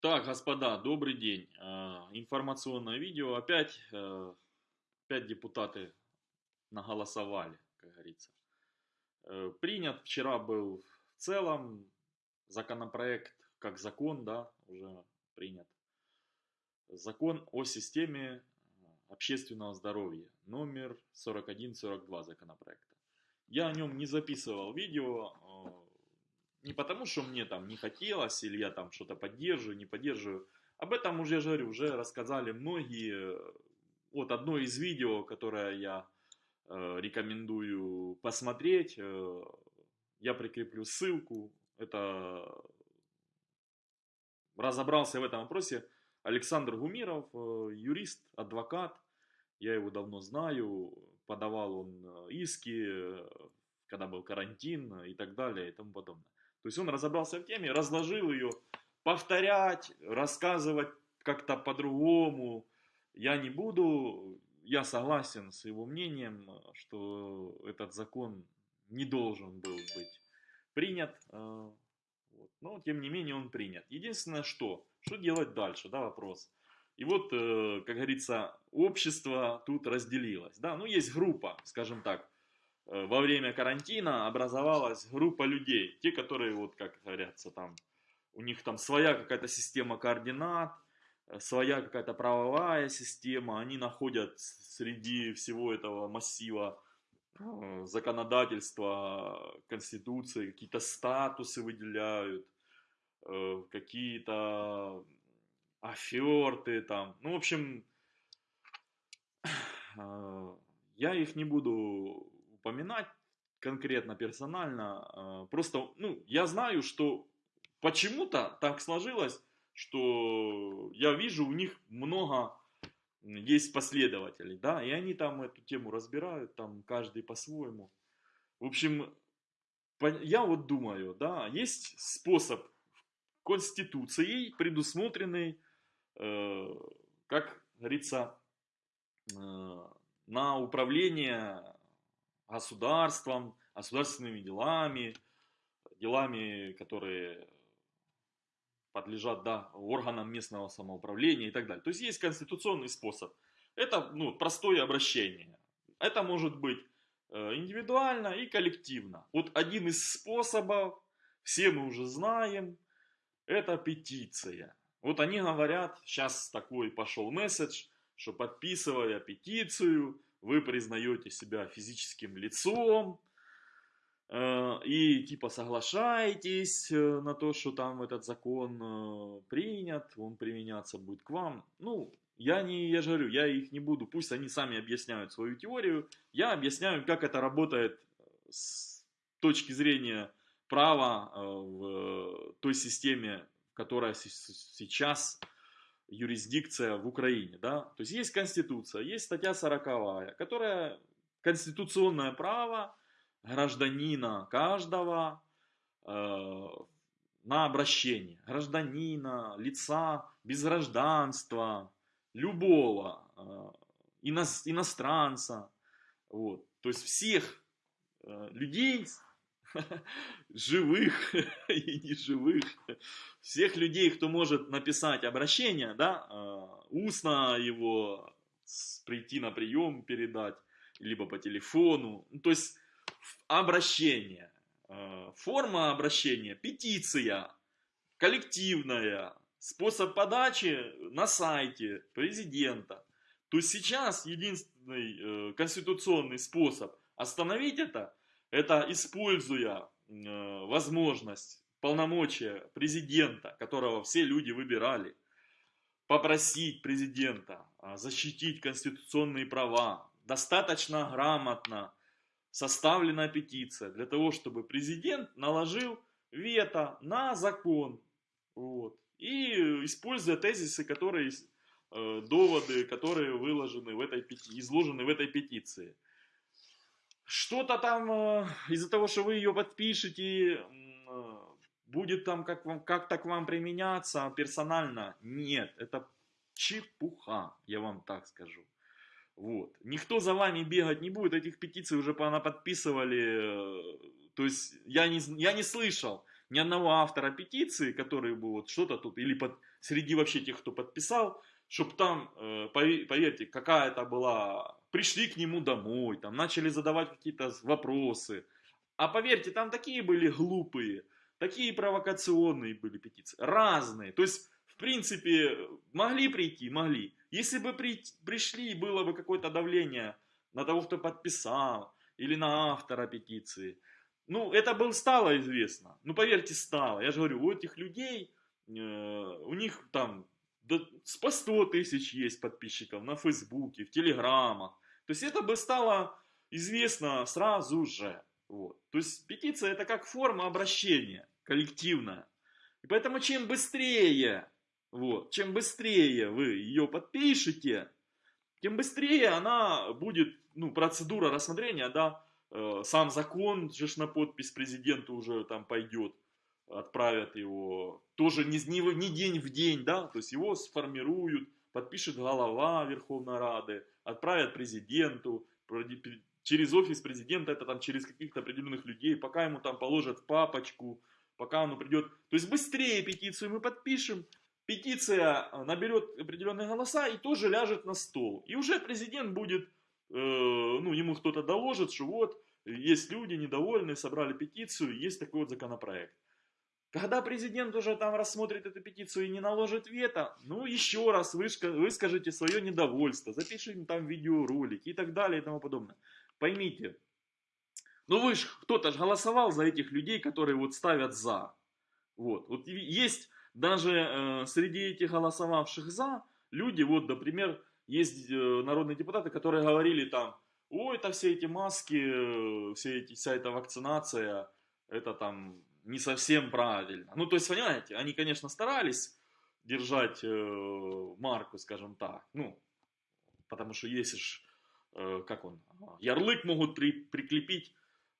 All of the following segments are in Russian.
Так, господа, добрый день. А, Информационное видео. Опять, э, опять депутаты наголосовали, как говорится. Э, Принят вчера был в целом законопроект, как закон, да, уже принят. Закон о системе общественного здоровья, номер 4142 законопроекта. Я о нем не записывал видео, не потому, что мне там не хотелось, или я там что-то поддерживаю, не поддерживаю. Об этом уже, я же говорю, уже рассказали многие. Вот одно из видео, которое я э, рекомендую посмотреть, э, я прикреплю ссылку. Это разобрался в этом вопросе Александр Гумиров, э, юрист, адвокат. Я его давно знаю, подавал он э, иски, э, когда был карантин и так далее и тому подобное. То есть он разобрался в теме, разложил ее, повторять, рассказывать как-то по-другому я не буду. Я согласен с его мнением, что этот закон не должен был быть принят. э. Но, тем не менее, он принят. Единственное, что? Что делать дальше? Да, вопрос. И вот, э, как говорится, общество тут разделилось. Да? Ну, есть группа, скажем так, во время карантина образовалась группа людей, те, которые, вот как говорятся, там, у них там своя какая-то система координат, э, своя какая-то правовая система, они находят среди всего этого массива э, законодательства, конституции, какие-то статусы выделяют, какие-то аферты там, ну, в общем, я их не буду упоминать конкретно, персонально. А, просто, ну, я знаю, что почему-то так сложилось, что я вижу у них много есть последователей, да, и они там эту тему разбирают, там каждый по-своему. В общем, я вот думаю, да, есть способ Конституцией предусмотренный, э, как говорится, э, на управление государством, государственными делами, делами, которые подлежат да, органам местного самоуправления и так далее. То есть есть конституционный способ. Это ну, простое обращение. Это может быть э, индивидуально и коллективно. Вот один из способов, все мы уже знаем, это петиция. Вот они говорят, сейчас такой пошел месседж, что подписывая петицию, вы признаете себя физическим лицом, э, и типа соглашаетесь э, на то, что там этот закон э, принят, он применяться будет к вам. Ну, я не, я же говорю, я их не буду, пусть они сами объясняют свою теорию, я объясняю, как это работает с точки зрения права в той системе, которая сейчас юрисдикция в Украине, да, то есть есть конституция, есть статья 40, которая конституционное право гражданина каждого э, на обращение, гражданина, лица без гражданства, любого э, ино, иностранца, вот, то есть всех э, людей живых и неживых, всех людей, кто может написать обращение, да, а, устно его прийти на прием, передать, либо по телефону, ну, то есть обращение, а, форма обращения, петиция, коллективная, способ подачи на сайте президента. То есть сейчас единственный э, конституционный способ остановить это – это используя э, возможность, полномочия президента, которого все люди выбирали, попросить президента а, защитить конституционные права, достаточно грамотно составлена петиция для того, чтобы президент наложил вето на закон. Вот. И используя тезисы, которые, э, доводы, которые выложены в этой, изложены в этой петиции что-то там э, из-за того, что вы ее подпишете, э, будет там как вам, как-то к вам применяться персонально. Нет, это чепуха, я вам так скажу. Вот. Никто за вами бегать не будет, этих петиций уже подписывали. Э, то есть я не, я не слышал ни одного автора петиции, который бы вот что-то тут, или под, среди вообще тех, кто подписал, чтобы там, э, поверьте, какая-то была, пришли к нему домой, там начали задавать какие-то вопросы. А поверьте, там такие были глупые, такие провокационные были петиции, разные. То есть, в принципе, могли прийти, могли. Если бы при, пришли, было бы какое-то давление на того, кто подписал, или на автора петиции. Ну, это было стало известно. Ну, поверьте, стало. Я же говорю, у этих людей, э, у них там да, по 100 тысяч есть подписчиков на Фейсбуке, в Телеграмах. То есть это бы стало известно сразу же. Вот. То есть петиция это как форма обращения коллективная. И поэтому чем быстрее, вот, чем быстрее вы ее подпишете, тем быстрее она будет, ну, процедура рассмотрения, да, э, сам закон же на подпись президенту уже там пойдет, отправят его, тоже не, не, не день в день, да, то есть его сформируют, подпишет голова Верховной Рады, отправят президенту, через офис президента, это там через каких-то определенных людей, пока ему там положат папочку, пока он придет. То есть быстрее петицию мы подпишем, петиция э, наберет определенные голоса и тоже ляжет на стол. И уже президент будет, э, ну, ему кто-то доложит, что вот, есть люди недовольные, собрали петицию, есть такой вот законопроект. Когда президент уже там рассмотрит эту петицию и не наложит вето, ну еще раз выскажите свое недовольство, запишите там видеоролики и так далее и тому подобное. Поймите, ну вы же, кто-то же голосовал за этих людей, которые вот ставят за. Вот, вот есть даже э, среди этих голосовавших за люди, вот, например, есть э, народные депутаты, которые говорили там, ой, это все эти маски, э, все эти, вся эта вакцинация, это там не совсем правильно. Ну, то есть, понимаете, они, конечно, старались держать э, марку, скажем так, ну, потому что если ж, э, как он, ярлык могут при, прикрепить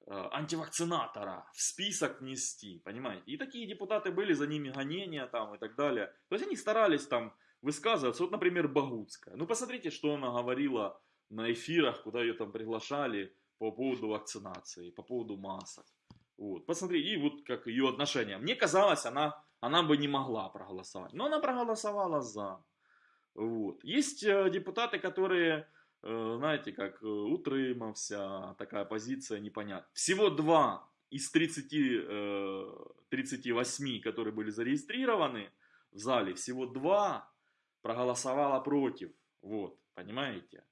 Э, антивакцинатора в список нести, понимаете? И такие депутаты были, за ними гонения там и так далее. То есть они старались там высказываться. Вот, например, Багутская. Ну, посмотрите, что она говорила на эфирах, куда ее там приглашали по поводу вакцинации, по поводу масок. Вот, посмотри, и вот как ее отношение. Мне казалось, она, она бы не могла проголосовать, но она проголосовала за. Вот. Есть э, депутаты, которые Э, знаете, как э, у Трыма вся такая позиция непонятна. Всего два из 30, 38, э, которые были зарегистрированы в зале, всего два проголосовало против. Вот, понимаете?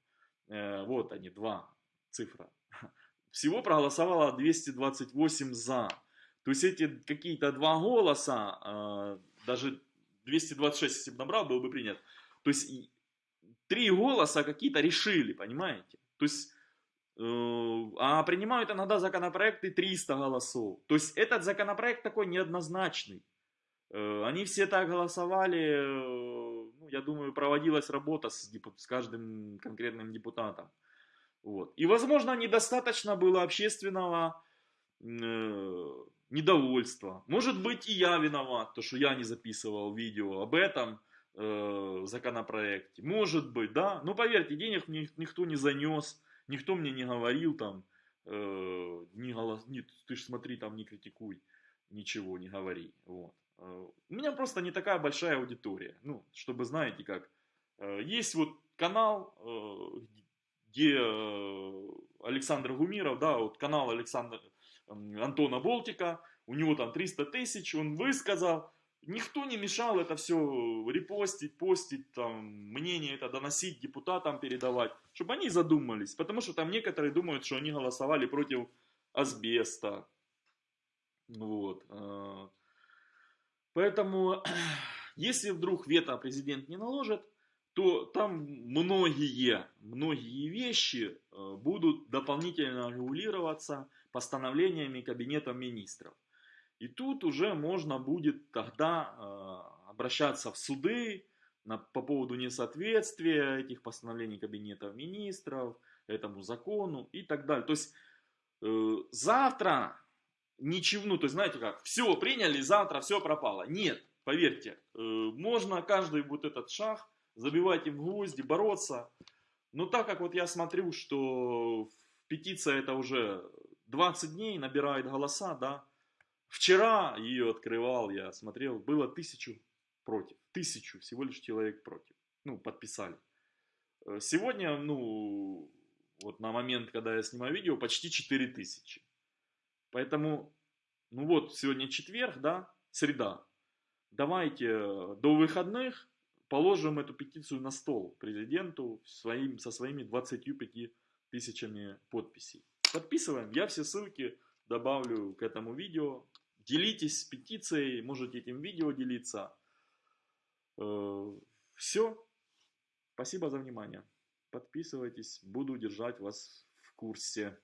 Вот они, два цифра. Всего проголосовало 228 за. То есть эти какие-то два голоса, даже 226, если бы набрал, был бы принят. То есть три голоса какие-то решили, понимаете? То есть, э, а принимают иногда законопроекты 300 голосов. То есть этот законопроект такой неоднозначный. Э, они все так голосовали, э, ну, я думаю, проводилась работа с, с каждым конкретным депутатом. Вот. И, возможно, недостаточно было общественного э, недовольства. Может быть, и я виноват, то, что я не записывал видео об этом э, законопроекте. Может быть, да. Но поверьте, денег мне никто не занес, никто мне не говорил там, э, не голос... Нет, ты ж смотри, там не критикуй, ничего не говори. Вот. Э, у меня просто не такая большая аудитория. Ну, чтобы, знаете, как, э, есть вот канал, э, где Александр Гумиров, да, вот канал Александра Антона Болтика, у него там 300 тысяч, он высказал, Никто не мешал это все репостить, постить, там, мнение это доносить депутатам, передавать, чтобы они задумались. Потому что там некоторые думают, что они голосовали против асбеста. Вот. Э. Поэтому, если вдруг вето президент не наложит, то там многие, многие вещи э, будут дополнительно регулироваться постановлениями Кабинета министров. И тут уже можно будет тогда э, обращаться в суды на, по поводу несоответствия этих постановлений Кабинета министров, этому закону и так далее. То есть э, завтра ничего, ну то есть знаете как, все приняли, завтра все пропало. Нет, поверьте, можно каждый вот этот шаг забивать им гвозди, бороться. Но так как вот я смотрю, что петиция это уже 20 дней набирает голоса, да, Вчера ее открывал, я смотрел, было тысячу против. Тысячу, всего лишь человек против. Ну, подписали. Э, сегодня, ну, вот на момент, когда я снимаю видео, почти 4000. Поэтому, ну вот, сегодня четверг, да, среда. Давайте э, до выходных положим эту петицию на стол президенту своим, со своими 25 тысячами подписей. Подписываем. Я все ссылки добавлю к этому видео. Делитесь петицией, можете этим видео делиться. Э, все. Спасибо за внимание. Подписывайтесь, буду держать вас в курсе.